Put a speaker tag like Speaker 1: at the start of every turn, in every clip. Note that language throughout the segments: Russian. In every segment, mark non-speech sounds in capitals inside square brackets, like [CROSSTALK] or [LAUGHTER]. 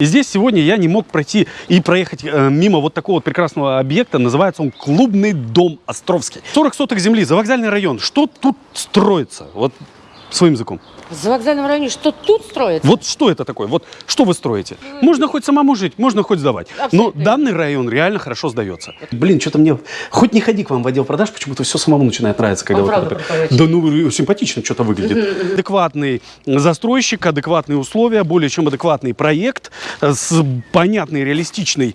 Speaker 1: И здесь сегодня я не мог пройти и проехать э, мимо вот такого вот прекрасного объекта. Называется он Клубный дом Островский. 40 соток земли, завокзальный район. Что тут строится? Вот своим языком.
Speaker 2: За вокзальном районе что тут строится?
Speaker 1: Вот что это такое? Вот что вы строите? Можно хоть самому жить, можно хоть сдавать. Но
Speaker 2: Абсолютно.
Speaker 1: данный район реально хорошо сдается. Блин, что-то мне... Хоть не ходи к вам в отдел продаж, почему-то все самому начинает нравиться. Когда вот это-. Да ну, симпатично что-то выглядит. Адекватный застройщик, адекватные условия, более чем адекватный проект с понятной, реалистичной,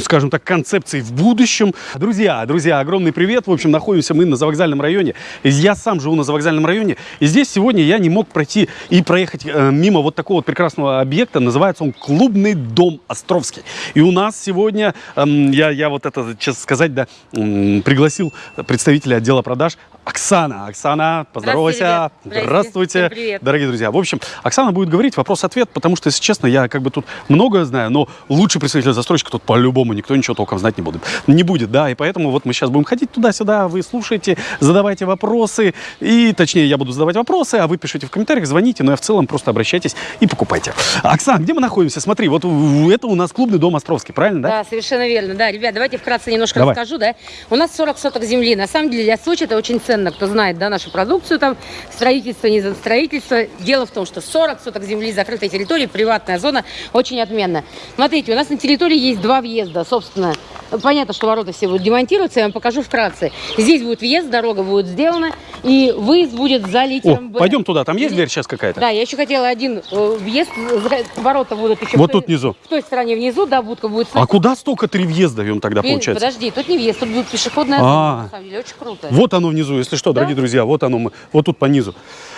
Speaker 1: скажем так, концепцией в будущем. Друзья, друзья, огромный привет. В общем, находимся мы на завокзальном районе. Я сам живу на завокзальном районе. И здесь сегодня я не мог пройти и проехать э, мимо вот такого вот прекрасного объекта. Называется он Клубный дом Островский. И у нас сегодня, эм, я, я вот это, честно сказать, да, пригласил представителя отдела продаж Оксана. Оксана, поздоровайся. Здравствуйте.
Speaker 2: Всем привет.
Speaker 1: Дорогие друзья, в общем, Оксана будет говорить вопрос-ответ, потому что, если честно, я как бы тут многое знаю, но лучший представитель застройщика тут по-любому никто ничего толком знать не будет. Не будет, да, и поэтому вот мы сейчас будем ходить туда-сюда, вы слушаете, задавайте вопросы, и, точнее, я буду задавать вопросы, а вы пишите в комментариях, звоните, но я в целом просто обращайтесь и покупайте. Оксан, где мы находимся? Смотри, вот это у нас клубный дом Островский, правильно, да?
Speaker 2: Да, совершенно верно. Да, ребят, давайте вкратце немножко
Speaker 1: Давай.
Speaker 2: расскажу, да. У нас 40 соток земли. На самом деле для Сочи это очень ценно, кто знает, да, нашу продукцию там, строительство, не за строительство. Дело в том, что 40 соток земли, закрытой территории, приватная зона, очень отменно. Смотрите, у нас на территории есть два въезда, собственно. Понятно, что ворота все будут демонтироваться, я вам покажу вкратце. Здесь будет въезд, дорога будет сделана, и выезд будет за
Speaker 1: О,
Speaker 2: литером «Б».
Speaker 1: пойдем туда, там есть дверь сейчас какая-то?
Speaker 2: Да, я еще хотела один э, въезд, за- ворота будут еще...
Speaker 1: Вот
Speaker 2: той-
Speaker 1: тут внизу.
Speaker 2: В той стороне внизу, да, будка будет...
Speaker 1: А куда столько три въезда им тогда
Speaker 2: Блин,
Speaker 1: получается?
Speaker 2: Подожди, тут не въезд, тут будет пешеходная
Speaker 1: А.
Speaker 2: зона, на самом деле, очень круто.
Speaker 1: Вот оно внизу, если что, дорогие друзья, вот оно, мы, вот тут по низу.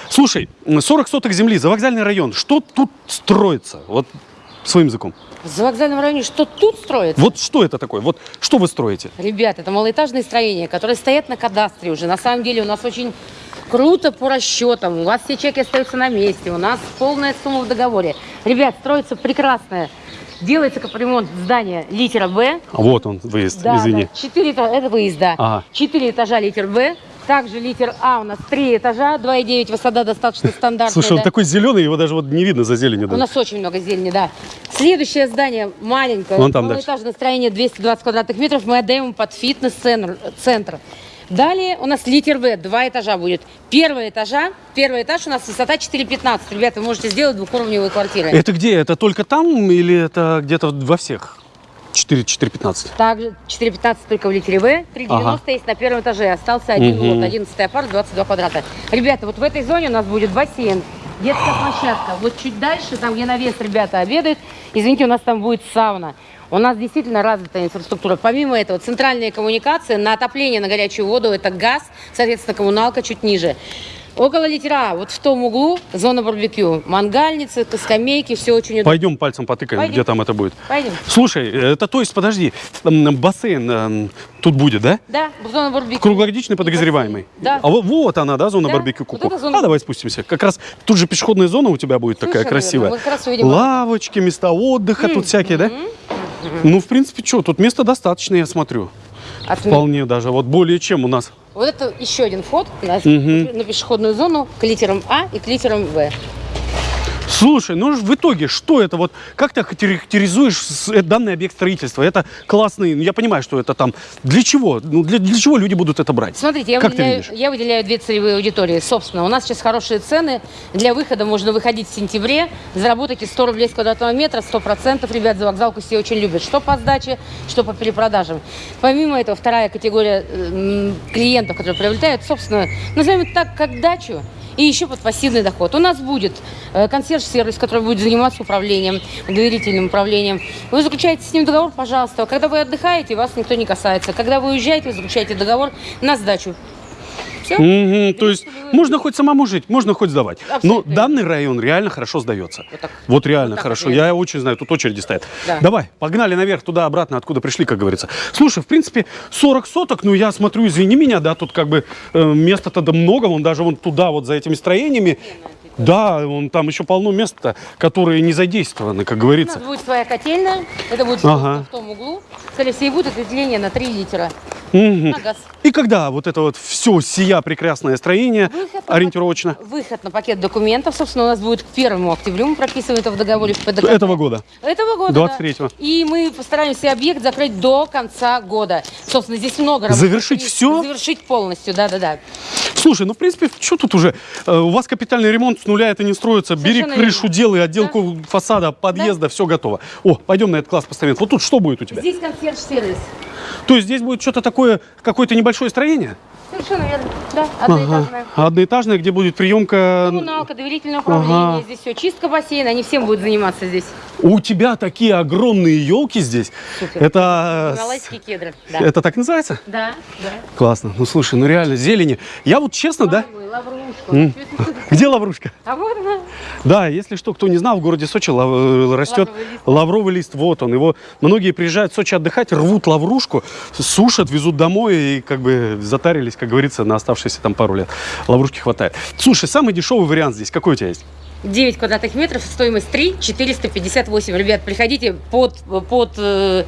Speaker 1: Слушай, 40 соток земли, завокзальный район, что тут строится? Вот своим языком.
Speaker 2: За вокзальном районе что тут строится?
Speaker 1: Вот что это такое? Вот что вы строите?
Speaker 2: Ребят, это малоэтажные строения, которые стоят на кадастре уже. На самом деле у нас очень круто по расчетам. У вас все чеки остаются на месте. У нас полная сумма в договоре. Ребят, строится прекрасное. Делается капремонт здания литера Б.
Speaker 1: А Вот он, выезд,
Speaker 2: Да,
Speaker 1: извини.
Speaker 2: да, четыре этажа, это выезд, да.
Speaker 1: Ага.
Speaker 2: Четыре этажа литер Б. Также литер А у нас три этажа, 2,9 высота достаточно стандартная.
Speaker 1: Слушай, он
Speaker 2: да.
Speaker 1: такой зеленый, его даже вот не видно за зеленью.
Speaker 2: У
Speaker 1: даже.
Speaker 2: нас очень много зелени, да. Следующее здание маленькое,
Speaker 1: Вон там
Speaker 2: малоэтажное строение 220 квадратных метров, мы отдаем под фитнес-центр. Далее у нас литер В, два этажа будет. Первый этажа, первый этаж у нас высота 4,15. Ребята, вы можете сделать двухуровневые квартиры.
Speaker 1: Это где? Это только там или это где-то во всех? 4, 4,15.
Speaker 2: Также 4,15 только в литере В, 3,90
Speaker 1: Ага.
Speaker 2: есть на первом этаже. Остался один
Speaker 1: Мгм.
Speaker 2: лот, 11 апарт, 22 квадрата. Ребята, вот в этой зоне у нас будет бассейн, детская площадка. Вот чуть дальше, там где навес ребята обедают, извините, у нас там будет сауна. У нас действительно развитая инфраструктура. Помимо этого, центральные коммуникации на отопление, на горячую воду, это газ, соответственно, коммуналка чуть ниже. Около литера, вот в том углу, зона барбекю. Мангальницы, скамейки, все очень удобно.
Speaker 1: Пойдем пальцем потыкаем,
Speaker 2: Пойдем.
Speaker 1: где там это будет.
Speaker 2: Пойдем.
Speaker 1: Слушай, это то есть, подожди, бассейн м, тут будет, да?
Speaker 2: Да, зона барбекю.
Speaker 1: Круглогодичный подогреваемый.
Speaker 2: Да.
Speaker 1: А вот, вот она, да, зона
Speaker 2: Да,
Speaker 1: барбекю
Speaker 2: вот
Speaker 1: куку.
Speaker 2: эта зона-
Speaker 1: А давай спустимся. Как раз тут же пешеходная зона у тебя будет такая
Speaker 2: Совершенно
Speaker 1: красивая.
Speaker 2: Мы как раз увидим
Speaker 1: Лавочки, места отдыха тут всякие, да? Ну, в принципе, что, тут места достаточно, я смотрю.
Speaker 2: Отме-
Speaker 1: Вполне даже. Вот более чем у нас.
Speaker 2: Вот это еще один вход на,
Speaker 1: Мгм.
Speaker 2: на пешеходную зону к литерам А и к литерам В.
Speaker 1: Слушай, ну в итоге, что это вот, как ты характеризуешь э, данный объект строительства? Это классный, ну, я понимаю, что это там, для чего? Ну, для, для чего люди будут это брать?
Speaker 2: Смотрите, я
Speaker 1: Как
Speaker 2: выделяю, я выделяю две целевые аудитории. Собственно, у нас сейчас хорошие цены. Для выхода можно выходить в сентябре. Заработайте 100 рублей с квадратного метра, 100%. Ребят, за вокзалку все очень любят. Что по сдаче, что по перепродажам. Помимо этого, вторая категория э, клиентов, которые приобретают, собственно, назовем это так, как дачу. И еще под пассивный доход. У нас будет э, консьерж-сервис, который будет заниматься управлением, доверительным управлением. Вы заключаете с ним договор, пожалуйста. Когда вы отдыхаете, вас никто не касается. Когда вы уезжаете, вы заключаете договор на сдачу. Все?
Speaker 1: То есть можно хоть самому жить, можно хоть сдавать. Но
Speaker 2: Абсолютно.
Speaker 1: данный район реально хорошо сдается.
Speaker 2: Вот так.
Speaker 1: Вот реально
Speaker 2: Вот так
Speaker 1: хорошо.
Speaker 2: вот,
Speaker 1: Я очень знаю, тут очереди стоят.
Speaker 2: Да.
Speaker 1: Давай, погнали наверх, туда, обратно, откуда пришли, как говорится. Слушай, в принципе, 40 соток, ну я смотрю, извини меня, да, тут как бы э, места-то да много, вон даже вон туда, вот за этими строениями. Да, вон там еще полно места, которые не задействованы, как
Speaker 2: У
Speaker 1: говорится.
Speaker 2: нас будет своя котельная. Это будет
Speaker 1: Ага.
Speaker 2: в том углу. Скорее всего, будет отделение на 3 литера.
Speaker 1: Мгм.
Speaker 2: на газ.
Speaker 1: И когда вот это вот все сия прекрасное строение
Speaker 2: Выход на
Speaker 1: ориентировочно
Speaker 2: Выход на пакет документов, собственно, у нас будет к первому октябрю. Мы прописываем это в договоре ПДК.
Speaker 1: этого года?
Speaker 2: Этого года,
Speaker 1: 23-го.
Speaker 2: да. И мы постараемся объект закрыть до конца года. Собственно, здесь много работы.
Speaker 1: Завершить всё?
Speaker 2: Завершить полностью, да-да-да.
Speaker 1: Слушай, ну в принципе, что тут уже? Э, У вас капитальный ремонт с нуля это не строится. Бери
Speaker 2: Совершенно
Speaker 1: крышу,
Speaker 2: верно.
Speaker 1: делай отделку фасада, подъезда, все готово. О, пойдем на этот класс постамент. Вот тут что будет у тебя?
Speaker 2: Здесь консьерж-сервис.
Speaker 1: То есть здесь будет что-то такое, какое-то небольшое строение?
Speaker 2: Совершенно верно. Да, одноэтажная.
Speaker 1: Ага. Одноэтажное, где будет приемка.
Speaker 2: Коммуналка, доверительное управление.
Speaker 1: Ага.
Speaker 2: Здесь все. Чистка бассейна. Они всем будут заниматься здесь.
Speaker 1: У тебя такие огромные елки здесь.
Speaker 2: Супер.
Speaker 1: Это,
Speaker 2: Гималайские кедры. Да.
Speaker 1: это так называется?
Speaker 2: Да, да.
Speaker 1: Классно. Ну слушай, ну реально зелени. Я вот честно, да?
Speaker 2: Ой, лаврушка. [LAUGHS]
Speaker 1: Где лаврушка?
Speaker 2: А вот она.
Speaker 1: Да, если что, кто не знал, в городе Сочи лав- растет
Speaker 2: Лавровый лист.
Speaker 1: лавровый лист. Вот он. Его многие приезжают в Сочи отдыхать, рвут лаврушку, сушат, везут домой и как бы затарились, как говорится, на оставшиеся там пару лет. Лаврушки хватает. Слушай, самый дешевый вариант здесь какой у тебя есть?
Speaker 2: 9 квадратных метров, стоимость 3 458. Ребят, приходите под, под э,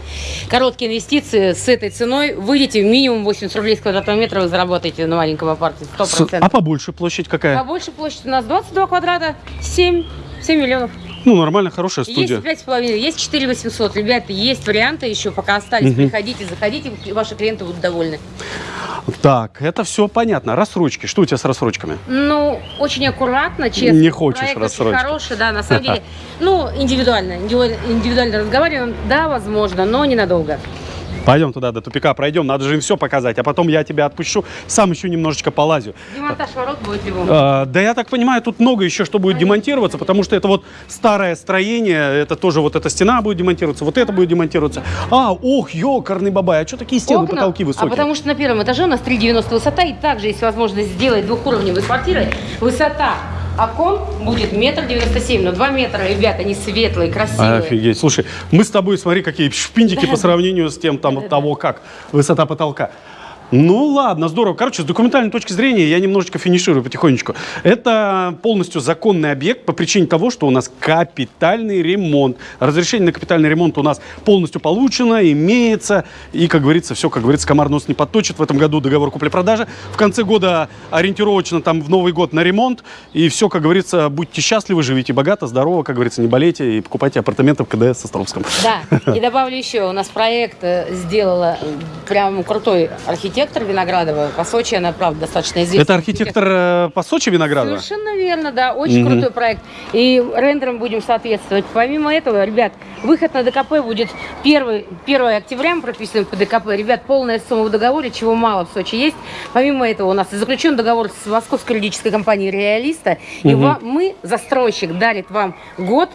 Speaker 2: короткие инвестиции с этой ценой. Выйдете минимум 80 рублей с квадратного метра, вы заработаете на маленьком апарте. 100%.
Speaker 1: А побольше площадь какая?
Speaker 2: Побольше площадь у нас 22 квадрата, 7, 7 миллионов.
Speaker 1: Ну, нормально, хорошая студия.
Speaker 2: Есть 5,5, есть 4 800. Ребята, есть варианты еще, пока остались. Приходите, заходите, ваши клиенты будут довольны.
Speaker 1: Так, это все понятно. Рассрочки. Что у тебя с рассрочками?
Speaker 2: Ну, очень аккуратно, честно.
Speaker 1: Не хочешь
Speaker 2: Проект
Speaker 1: рассрочки.
Speaker 2: очень хороший, да, на самом деле. [LAUGHS] Ну, индивидуально, индивидуально разговариваем. Да, возможно, но ненадолго.
Speaker 1: Пойдем туда, до тупика пройдем, надо же им все показать, а потом я тебя отпущу, сам еще немножечко полазю.
Speaker 2: Демонтаж ворот будет любому.
Speaker 1: А, да я так понимаю, тут много еще что будет демонтироваться, потому что это вот старое строение, это тоже вот эта стена будет демонтироваться, вот это будет демонтироваться. А, ох, ёкарный бабай, а что такие стены,
Speaker 2: Окна,
Speaker 1: потолки высокие?
Speaker 2: А потому что на первом этаже у нас 3,90 высота, и также есть возможность сделать двухуровневые квартиры. Высота окон будет метр девяносто семь, но 2 метра, ребята, они светлые, красивые.
Speaker 1: Офигеть. Слушай, мы с тобой, смотри, какие шпинтики по сравнению с тем, там, того, как высота потолка. Ну ладно, здорово. Короче, с документальной точки зрения я немножечко финиширую потихонечку. Это полностью законный объект по причине того, что у нас капитальный ремонт. Разрешение на капитальный ремонт у нас полностью получено, имеется. И, как говорится, все, как говорится, комар нос не подточит. В этом году договор купли-продажи. В конце года ориентировочно там в Новый год на ремонт. И все, как говорится, будьте счастливы, живите богато, здорово, как говорится, не болейте и покупайте апартаменты в КДС Островском.
Speaker 2: Да, и добавлю еще, у нас проект э, сделала прям крутой архитектор Виноградова. По Сочи она, правда, достаточно известна.
Speaker 1: Это архитектор э, по Сочи Виноградова?
Speaker 2: Совершенно верно, да. Очень
Speaker 1: Мгм.
Speaker 2: крутой проект. И рендером будем соответствовать. Помимо этого, ребят, выход на ДКП будет 1, 1 октября, мы прописываем по ДКП. Ребят, полная сумма в договоре, чего мало в Сочи есть. Помимо этого, у нас заключен договор с московской юридической компанией «Реалиста». И
Speaker 1: Мгм.
Speaker 2: ва- мы, застройщик, дарит вам год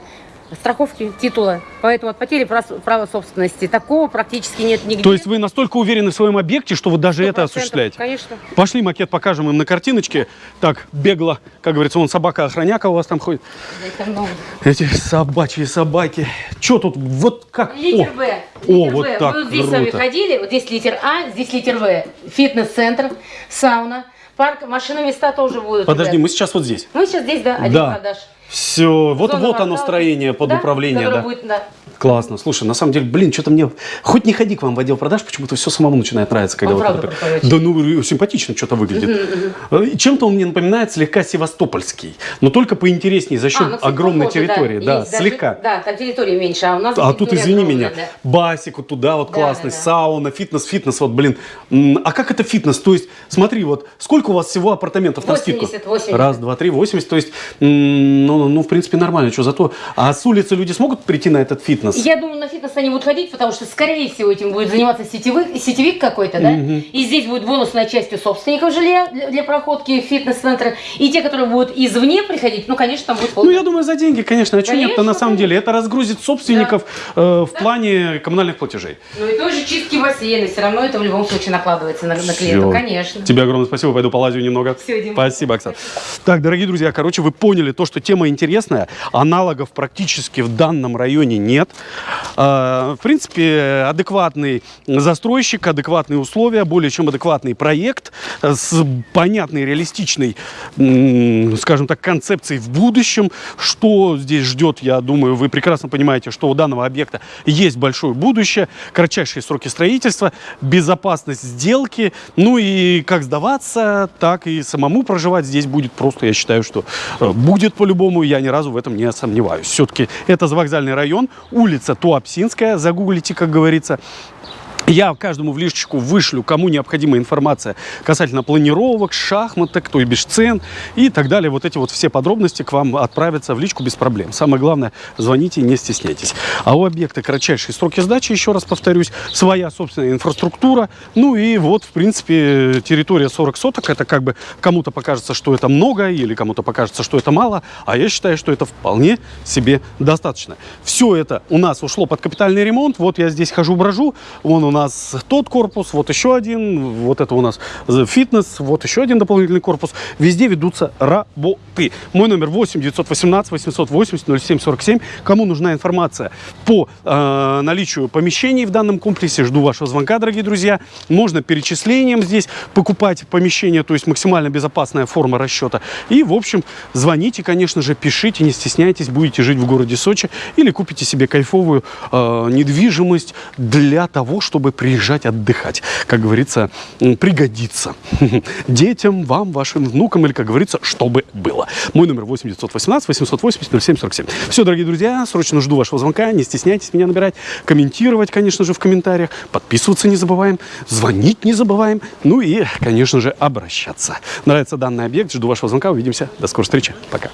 Speaker 2: страховки титула. Поэтому от потери права собственности такого практически нет нигде.
Speaker 1: То есть вы настолько уверены в своем объекте, что вы даже это
Speaker 2: 100%,
Speaker 1: осуществляете?
Speaker 2: Конечно.
Speaker 1: Пошли макет покажем им на картиночке. Так, бегло, как говорится, вон собака-охраняка у вас там ходит. Эти собачьи собаки. Че тут, вот как?
Speaker 2: Литер Б.
Speaker 1: О, вот
Speaker 2: Б.
Speaker 1: так,
Speaker 2: Мы вот здесь с вами
Speaker 1: круто.
Speaker 2: ходили. Вот здесь литер А, здесь литер В. Фитнес-центр, сауна, парк, машины места тоже будут.
Speaker 1: Подожди,
Speaker 2: ребят.
Speaker 1: мы сейчас вот здесь.
Speaker 2: Мы сейчас здесь, да, один
Speaker 1: Да.
Speaker 2: продаж.
Speaker 1: Все, вот,
Speaker 2: Зона
Speaker 1: вот оно строение под
Speaker 2: Да,
Speaker 1: управление, да.
Speaker 2: будет, да.
Speaker 1: Классно. Слушай, на самом деле, блин, что-то мне... Хоть не ходи к вам в отдел продаж, почему-то все самому начинает нравиться. Когда
Speaker 2: Он
Speaker 1: вот
Speaker 2: правда
Speaker 1: это-. Да ну, симпатично что-то выглядит. И Чем-то он мне напоминает слегка севастопольский, но только поинтереснее за счет
Speaker 2: А, ну,
Speaker 1: огромной территории. Да,
Speaker 2: есть даже-
Speaker 1: слегка.
Speaker 2: Да, там территории меньше, а у нас
Speaker 1: А тут, извини
Speaker 2: огромная,
Speaker 1: меня,
Speaker 2: да.
Speaker 1: басик вот туда вот
Speaker 2: Да,
Speaker 1: классный,
Speaker 2: да, да.
Speaker 1: сауна, фитнес, фитнес, вот, блин. А как это фитнес? То есть, смотри, вот, сколько у вас всего апартаментов на скидку?
Speaker 2: 80, 80.
Speaker 1: Раз, два, три, 80, то есть, м, ну, ну, в принципе, нормально, что зато. А с улицы люди смогут прийти на этот фитнес?
Speaker 2: Я думаю, на фитнес они будут ходить, потому что, скорее всего, этим будет заниматься сетевик, сетевик какой-то, да? И здесь будет бонусная часть у собственников жилья для, для проходки в фитнес-центр. И те, которые будут извне приходить, ну, конечно, там будет
Speaker 1: Ну,
Speaker 2: полный
Speaker 1: я думаю, за деньги, конечно. А что нет-то на самом деле? Это разгрузит собственников э, в плане коммунальных платежей.
Speaker 2: Ну и тоже чистки бассейна, все равно это в любом случае накладывается на, на клиента, конечно.
Speaker 1: Тебе огромное спасибо, пойду полазю немного.
Speaker 2: Всё, Дима.
Speaker 1: Спасибо, Оксана. Так, дорогие друзья, короче, вы поняли то, что тема интересная, аналогов практически в данном районе нет. А, В принципе, адекватный застройщик, адекватные условия, более чем адекватный проект с понятной, реалистичной, скажем так, концепцией в будущем. Что здесь ждет, я думаю, вы прекрасно понимаете, что у данного объекта есть большое будущее, кратчайшие сроки строительства, безопасность сделки, ну и как сдаваться, так и самому проживать здесь будет просто, я считаю, что э, будет по-любому, я ни разу в этом не сомневаюсь. Все-таки это завокзальный район, улица Туапсинская, загуглите, как говорится. Я каждому в личечку вышлю, кому необходима информация касательно планировок, шахматок, то и бишь цен и так далее. Вот эти вот все подробности к вам отправятся в личку без проблем. Самое главное, звоните, не стесняйтесь. А у объекта кратчайшие сроки сдачи, еще раз повторюсь, своя собственная инфраструктура. Ну и вот, в принципе, территория 40 соток. Это как бы кому-то покажется, что это много, или кому-то покажется, что это мало. А я считаю, что это вполне себе достаточно. Все это у нас ушло под капитальный ремонт. Вот я здесь хожу-брожу. Вон у нас тот корпус, вот еще один. Вот это у нас фитнес, вот еще один дополнительный корпус. Везде ведутся работы. Мой номер 8 918 880 0747. Кому нужна информация по э, наличию помещений в данном комплексе, жду вашего звонка, дорогие друзья. Можно перечислением здесь покупать помещение, то есть максимально безопасная форма расчета. И, в общем, звоните, конечно же, пишите, не стесняйтесь, будете жить в городе Сочи или купите себе кайфовую э, недвижимость для того, чтобы приезжать отдыхать. Как говорится, пригодится [LAUGHS] детям, вам, вашим внукам или, как говорится, чтобы было. Мой номер 8 918 880 0747. Все, дорогие друзья, срочно жду вашего звонка. Не стесняйтесь меня набирать, комментировать, конечно же, в комментариях, подписываться не забываем, звонить не забываем, ну и, конечно же, обращаться. Нравится данный объект, жду вашего звонка, увидимся, до скорой встречи, пока.